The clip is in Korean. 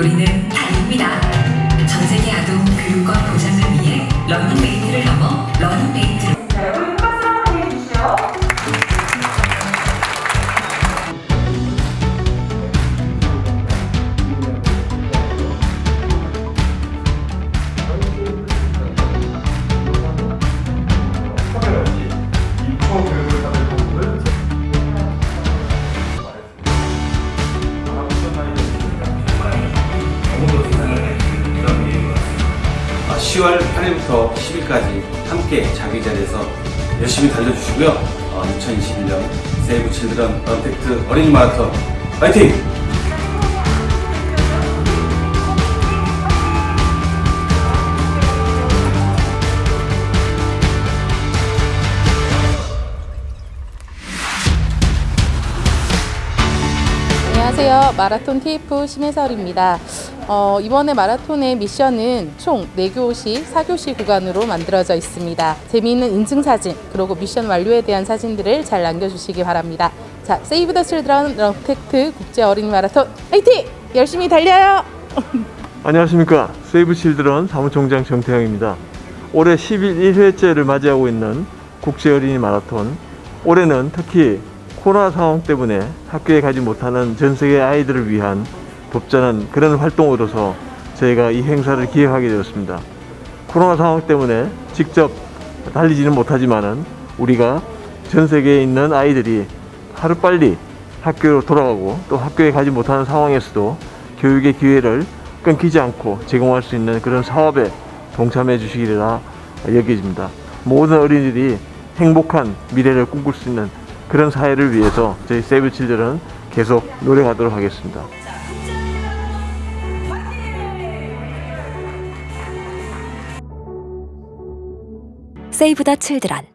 우리는 달립니다. 전 세계 아동 교육과 보장을 위해 러닝메이트를 10월 8일부터 10일까지 함께 자기 자리에서 열심히 달려주시고요. 어, 2021년 세이브 칠드런 언택트 어린이 마라톤 파이팅! TF 심혜설입니다. 어, 이번에 마라톤의 미션은 총 4교시, 4교시 구간으로 만들어져 있습니다. 재미있는 인증사진, 그리고 미션 완료에 대한 사진들을 잘 남겨주시기 바랍니다. 자, 세이브 더 칠드런 런택트 국제 어린이 마라톤 화이팅! 열심히 달려요! 안녕하십니까 세이브 칠드런 사무총장 정태영입니다 올해 11회째를 맞이하고 있는 국제 어린이 마라톤 올해는 특히 코로나 상황 때문에 학교에 가지 못하는 전 세계 아이들을 위한 돕자는 그런 활동으로서 저희가 이 행사를 기획하게 되었습니다 코로나 상황 때문에 직접 달리지는 못하지만은 우리가 전 세계에 있는 아이들이 하루빨리 학교로 돌아가고 또 학교에 가지 못하는 상황에서도 교육의 기회를 끊기지 않고 제공할 수 있는 그런 사업에 동참해 주시리라 여겨집니다. 모든 어린이들이 행복한 미래를 꿈꿀 수 있는 그런 사회를 위해서 저희 세이브 칠들은 계속 노력하도록 하겠습니다. 세이브 더 칠드런